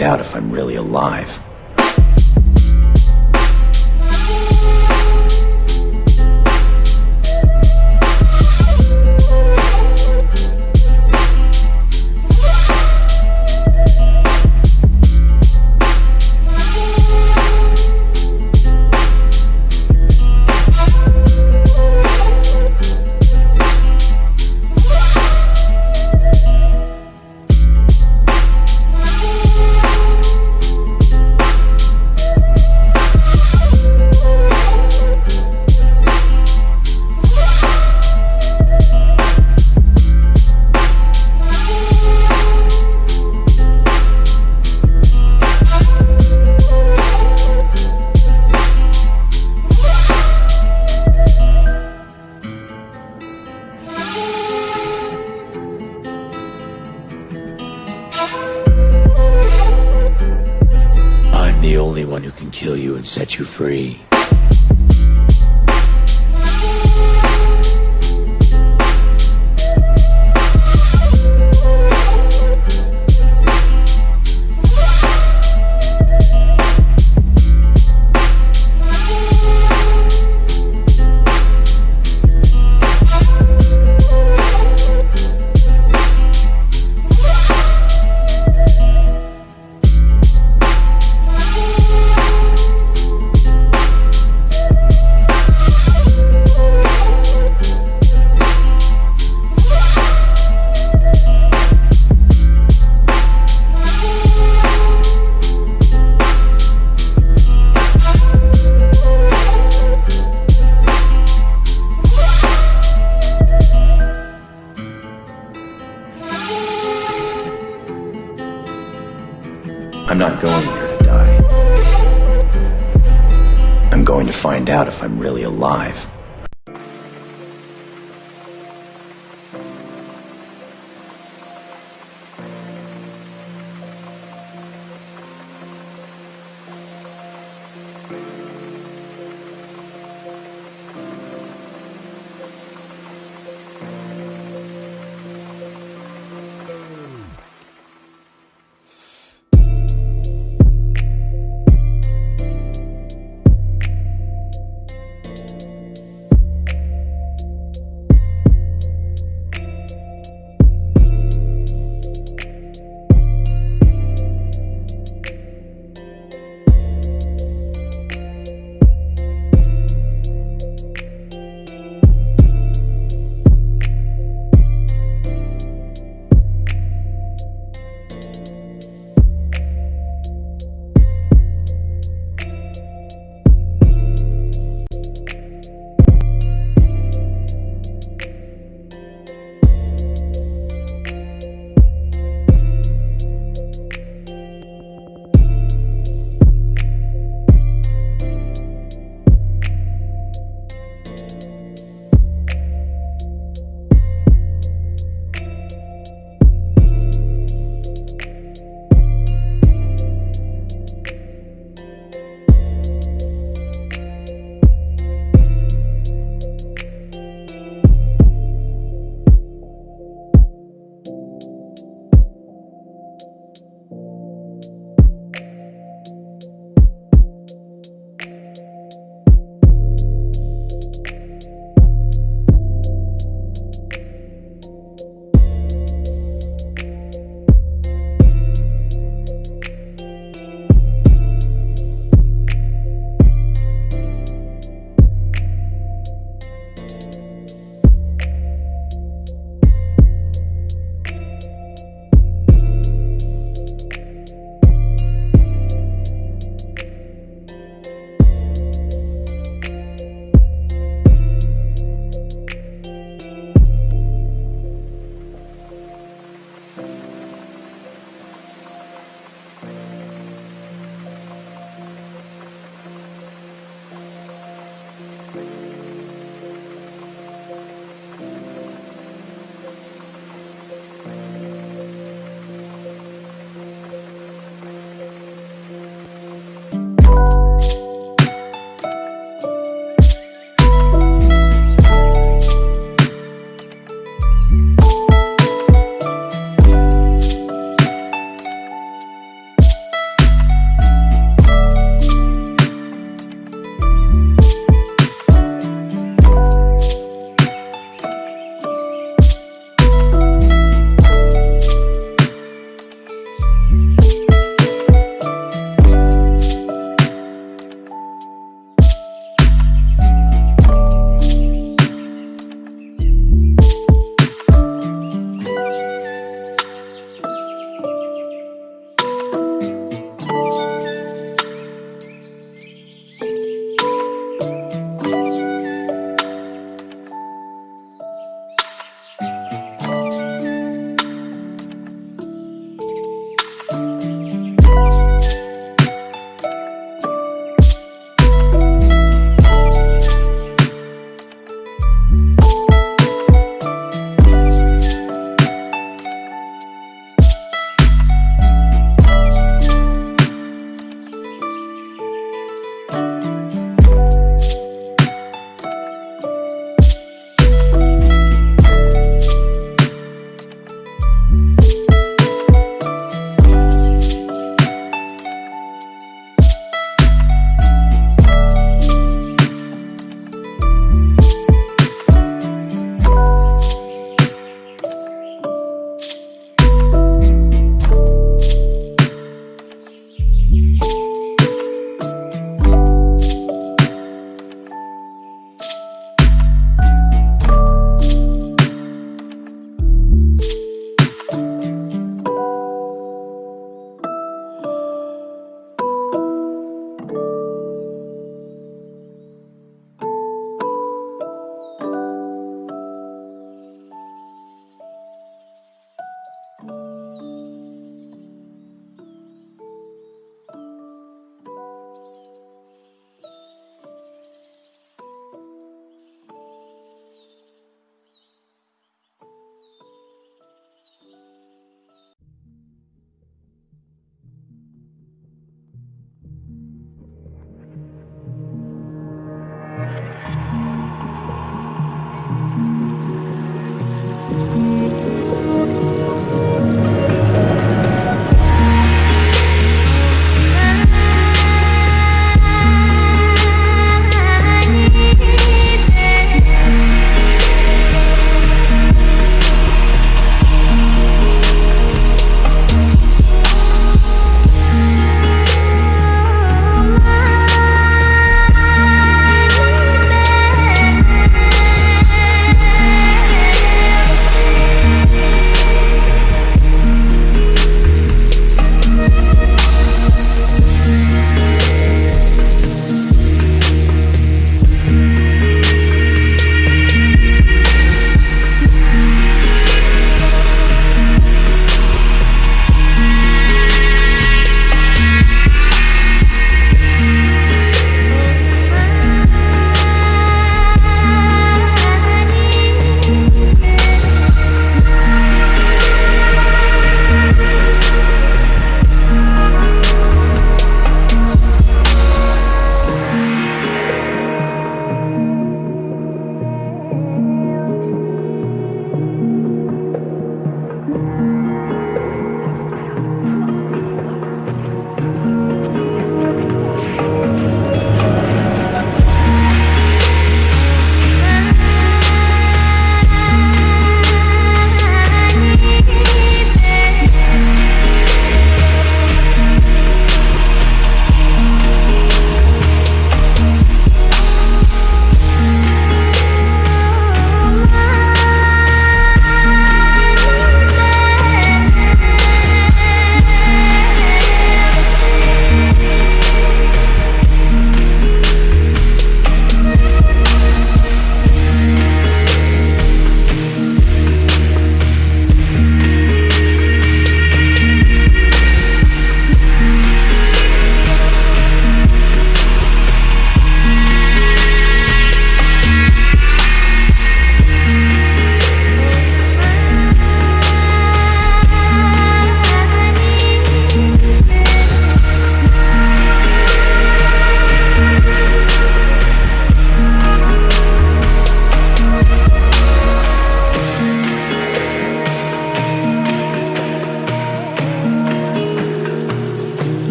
find out if I'm really alive. You free.